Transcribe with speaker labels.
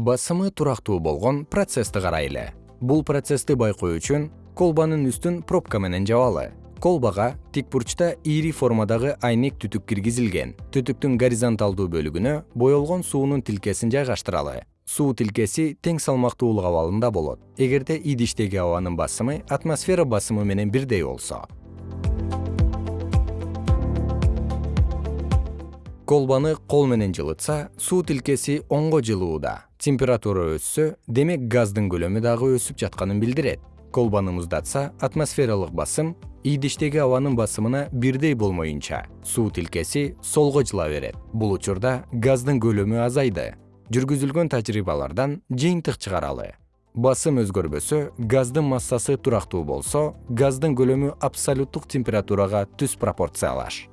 Speaker 1: басымы турактуу болгон процессти карайлы. Бул процессти байкоо үчүн колбанын үстүн пробка менен жабалы. Колбага тик бурчта ийри формадагы айнек түтүк киргизилген. Түтүктүн горизонталдуу бөлүгүнө боелгон суунун тилкесин жайгаштыралы. Суу тилкеси тең салмактуулук абалында болот. Эгерде идиштеги абанын басымы атмосфера басымы менен бирдей болсо. Колбаны кол менен жылытса суу тилкеси оңго жылууда температура өссө демек газдын көлөмү дагы өсүп жатканын билдирет. Колбаны муздатса атмосфералык басым идиштеги абанын басымына бирдей болмоюнча суу тилкеси солго жыла берет. Бул учурда газдын көлөмү азайды. Жүргүзүлгөн тажрыйбалардан жыйынтык чыгаралы. Басым өзгөрбөсө газдын массасы турактуу болсо газдын көлөмү абсолюттук температурага түз пропорциялаш